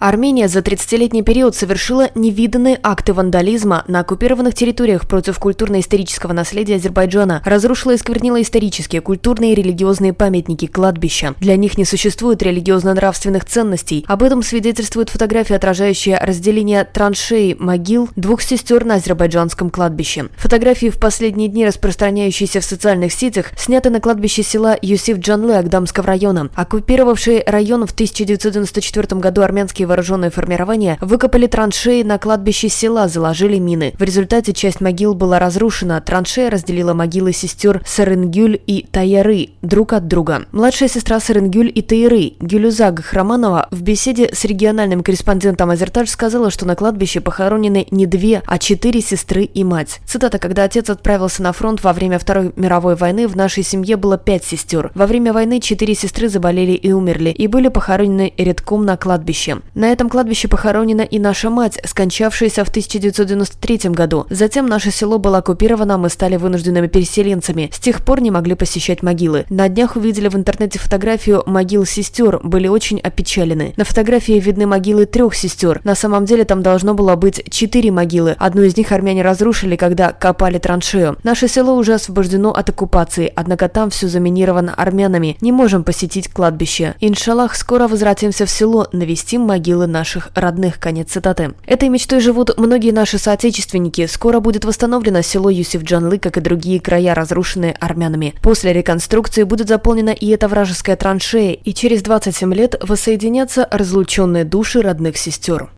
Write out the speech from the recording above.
Армения за 30-летний период совершила невиданные акты вандализма на оккупированных территориях против культурно-исторического наследия Азербайджана, разрушила и сквернила исторические, культурные и религиозные памятники, кладбища. Для них не существует религиозно-нравственных ценностей. Об этом свидетельствует фотография, отражающая разделение траншеи могил двух сестер на азербайджанском кладбище. Фотографии в последние дни, распространяющиеся в социальных сетях, сняты на кладбище села Юсиф Джанлы Агдамского района. Оккупировавший район в 1994 году армянские вооруженные формирования выкопали траншеи на кладбище села, заложили мины. В результате часть могил была разрушена. Траншея разделила могилы сестер Саренгюль и Таяры друг от друга. Младшая сестра Саренгюль и Таяры, Гюлюза Гахраманова, в беседе с региональным корреспондентом Азертаж сказала, что на кладбище похоронены не две, а четыре сестры и мать. Цитата, когда отец отправился на фронт во время Второй мировой войны, в нашей семье было пять сестер. Во время войны четыре сестры заболели и умерли, и были похоронены редком на кладбище. На этом кладбище похоронена и наша мать, скончавшаяся в 1993 году. Затем наше село было оккупировано, мы стали вынужденными переселенцами. С тех пор не могли посещать могилы. На днях увидели в интернете фотографию могил сестер, были очень опечалены. На фотографии видны могилы трех сестер. На самом деле там должно было быть четыре могилы. Одну из них армяне разрушили, когда копали траншею. Наше село уже освобождено от оккупации, однако там все заминировано армянами. Не можем посетить кладбище. Иншаллах, скоро возвратимся в село, навестим могилы могилы наших родных. Конец цитаты. Этой мечтой живут многие наши соотечественники. Скоро будет восстановлено село Юсиф-Джанлы, как и другие края, разрушенные армянами. После реконструкции будет заполнена и эта вражеская траншея, и через 27 лет воссоединятся разлученные души родных сестер.